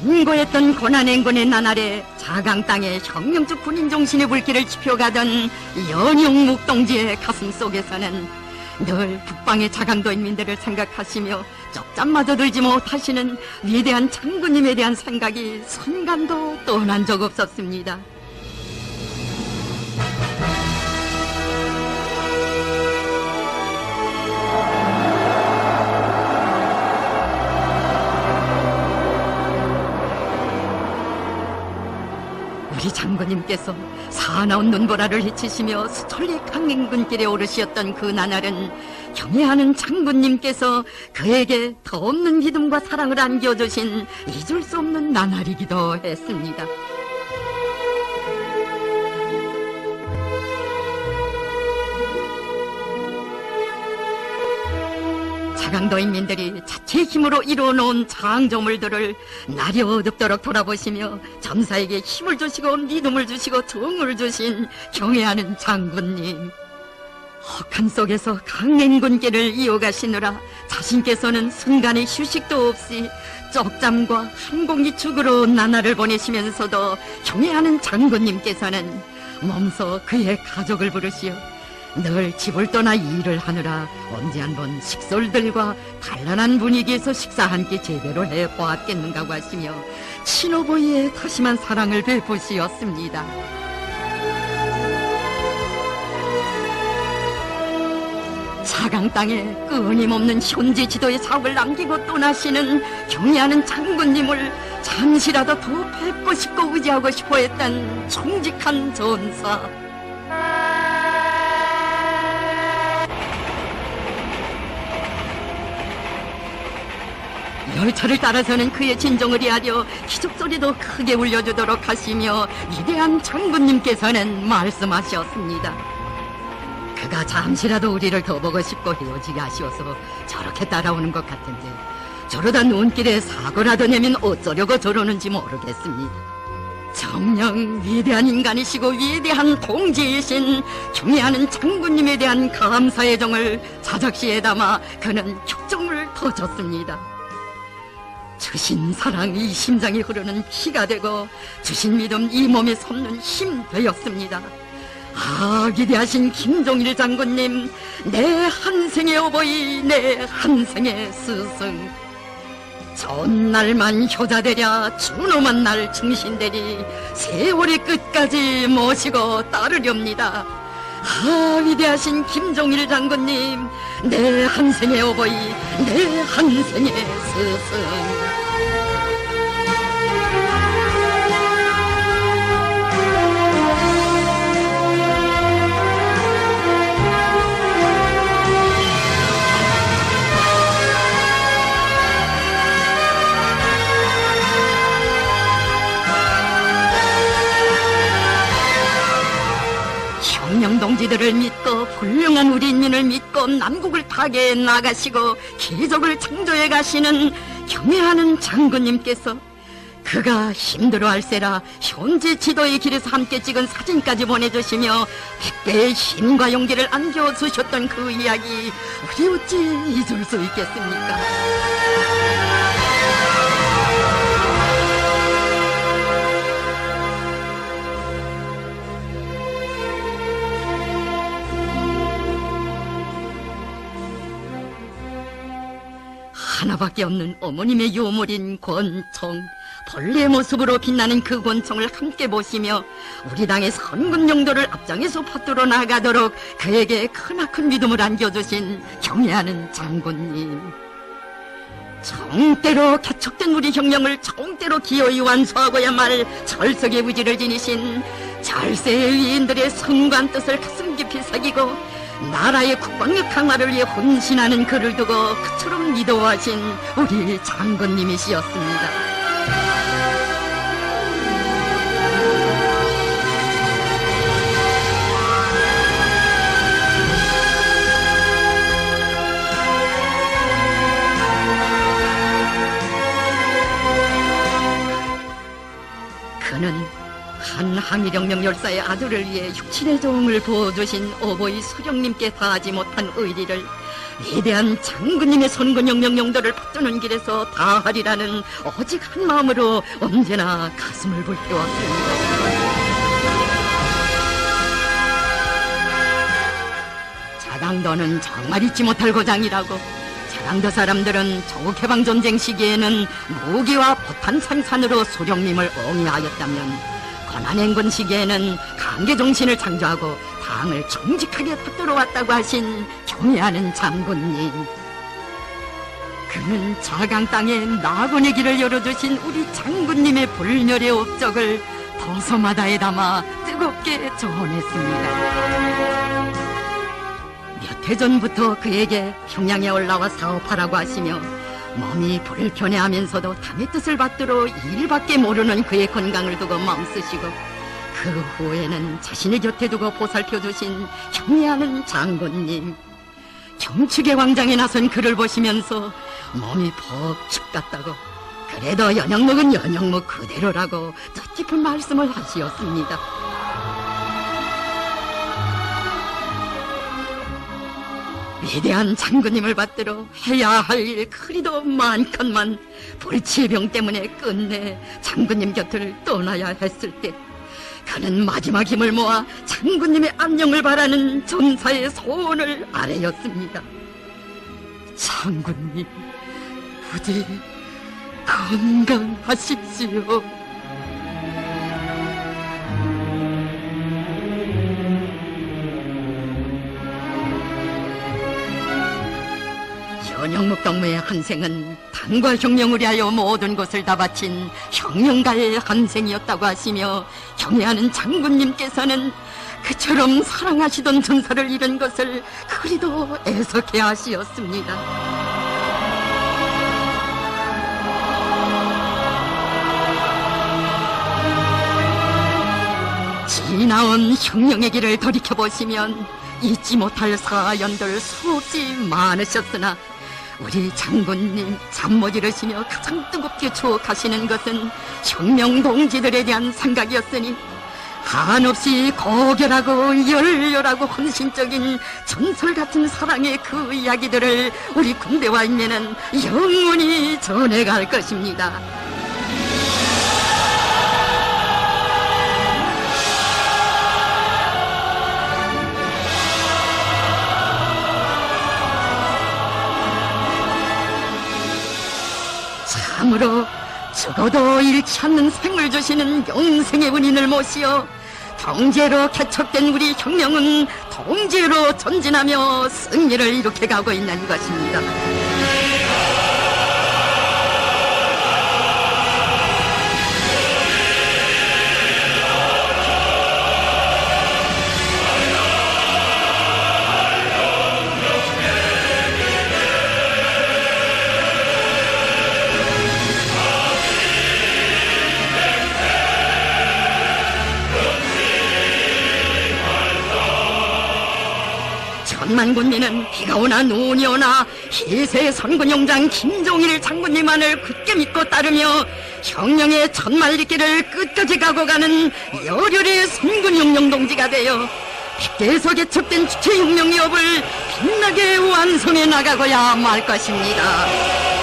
간고했던 고난행군의 나날에 자강 땅에 혁명적 군인 정신의 불길을 지펴가던 연용 묵 동지의 가슴 속에서는 늘 북방의 자강도 인민들을 생각하시며 쪽잠마저 들지 못하시는 위대한 장군님에 대한 생각이 순간도 떠난 적 없었습니다. 우리 장군님께서 사나운 눈보라를 헤치시며 수천리 강행군길에 오르시었던 그 나날은 경애하는 장군님께서 그에게 더 없는 믿음과 사랑을 안겨주신 잊을 수 없는 나날이기도 했습니다. 자강도 인민들이 자체 힘으로 이루어놓은 장조물들을 날이 어둡도록 돌아보시며 점사에게 힘을 주시고 믿음을 주시고 정을 주신 경애하는 장군님. 헉한 속에서 강행군길을 이어가시느라 자신께서는 순간의 휴식도 없이 쪽잠과 한 공기 죽으로 나날을 보내시면서도 경애하는 장군님께서는 몸소 그의 가족을 부르시어 늘 집을 떠나 일을 하느라 언제 한번 식솔들과 단란한 분위기에서 식사 한 끼 제대로 해보았겠는가고 하시며 친오보이의 다시만 사랑을 베푸시었습니다. 사강 땅에 끊임없는 현지 지도의 사업을 남기고 떠나시는 경애하는 장군님을 잠시라도 더 뵙고 싶고 의지하고 싶어 했던 정직한 전사. 열차를 따라서는 그의 진정을 이하려 기적소리도 크게 울려주도록 하시며 위대한 장군님께서는 말씀하셨습니다. 그가 잠시라도 우리를 더 보고 싶고 헤어지기 아쉬워서 저렇게 따라오는 것 같은데 저러다 눈길에 사고라도 내면 어쩌려고 저러는지 모르겠습니다. 정녕 위대한 인간이시고 위대한 동지이신 경애하는 장군님에 대한 감사의 정을 자작시에 담아 그는 격정을 터졌습니다. 주신 사랑 이 심장에 흐르는 피가 되고 주신 믿음 이 몸에 솟는 힘 되었습니다. 아 위대하신 김종일 장군님 내 한생의 어버이 내 한생의 스승 전날만 효자되랴 준엄한 날 충신되리 세월의 끝까지 모시고 따르렵니다. 아 위대하신 김종일 장군님 내 한생의 어버이 내 한생의 스승 혁명동지들을 믿고 훌륭한 우리 인민을 믿고 남국을 타게 나가시고 기적을 창조해 가시는 경애하는 장군님께서 그가 힘들어할세라 현재 지도의 길에서 함께 찍은 사진까지 보내주시며 백배의 힘과 용기를 안겨 주셨던 그 이야기 우리 어찌 잊을 수 있겠습니까? 하나밖에 없는 어머님의 유물인 권총. 벌레 모습으로 빛나는 그 권총을 함께 보시며 우리 당의 선군 용도를 앞장에서 받들어 나가도록 그에게 크나큰 믿음을 안겨주신 경애하는 장군님. 정대로 개척된 우리 혁명을 정대로 기어이 완수하고야말 철석의 의지를 지니신 절세의 위인들의 성관 뜻을 가슴 깊이 새기고 나라의 국방력 강화를 위해 혼신하는 그를 두고 그처럼 믿어하신 우리 장군님이시였습니다. 그는 한 항일혁명 열사의 아들을 위해 육친의 정을 부어주신 어버이 수령님께 다하지 못한 의리를 위대한 장군님의 선근영 명령도를 받드는 길에서 다하리라는 오직 한 마음으로 언제나 가슴을 불태웠습니다. 자강도는 정말 잊지 못할 고장이라고 자강도 사람들은 조개방 전쟁 시기에는 무기와 포탄 생산으로 소령님을 옹이하였다면 고난행군 시기에는 강계 정신을 창조하고 당을 정직하게 받들어 왔다고 하신 경애하는 장군님 그는 자강 땅에 낙원의 길을 열어주신 우리 장군님의 불멸의 업적을 도서마다에 담아 뜨겁게 전했습니다. 몇 해 전부터 그에게 평양에 올라와 사업하라고 하시며 몸이 불편해하면서도 당의 뜻을 받들어 일밖에 모르는 그의 건강을 두고 마음쓰시고 그 후에는 자신의 곁에 두고 보살펴 주신 경애하는 장군님 경축의 광장에 나선 그를 보시면서 몸이 퍽 축 같다고 그래도 연영목은 연영목 그대로라고 뜻깊은 말씀을 하시었습니다. 위대한 장군님을 받들어 해야 할 일 그리도 많건만 불치병 때문에 끝내 장군님 곁을 떠나야 했을 때 그는 마지막 힘을 모아 장군님의 안녕을 바라는 전사의 소원을 아뢰었습니다. 장군님, 부디 건강하십시오. 영목 동무의 한생은 당과 혁명을 위하여 모든 것을 다 바친 혁명가의 한생이었다고 하시며 경애하는 장군님께서는 그처럼 사랑하시던 전사를 잃은 것을 그리도 애석해 하시었습니다. 지나온 혁명의 길을 돌이켜보시면 잊지 못할 사연들 수없이 많으셨으나 우리 장군님 잠못 이루시며 가장 뜨겁게 추억하시는 것은 혁명 동지들에 대한 생각이었으니 한없이 고결하고 열렬하고 헌신적인 전설 같은 사랑의 그 이야기들을 우리 군대와 인면은 영원히 전해갈 것입니다. 참으로 죽어도 잃지 않는 생을 주시는 영생의 은인을 모시어 통제로 개척된 우리 혁명은 통제로 전진하며 승리를 이룩해 가고 있는 것입니다. 천만 군민은 비가 오나 눈이 오나 희세 선군용장 김종일 장군님만을 굳게 믿고 따르며 혁명의 천만리길을 끝까지 가고 가는 열혈의 선군용령 동지가 되어 계속 개척된 주체혁명의 업을 빛나게 완성해 나가고야 말 것입니다.